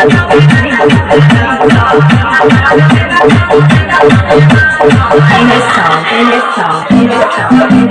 in this song, in this song, in this song.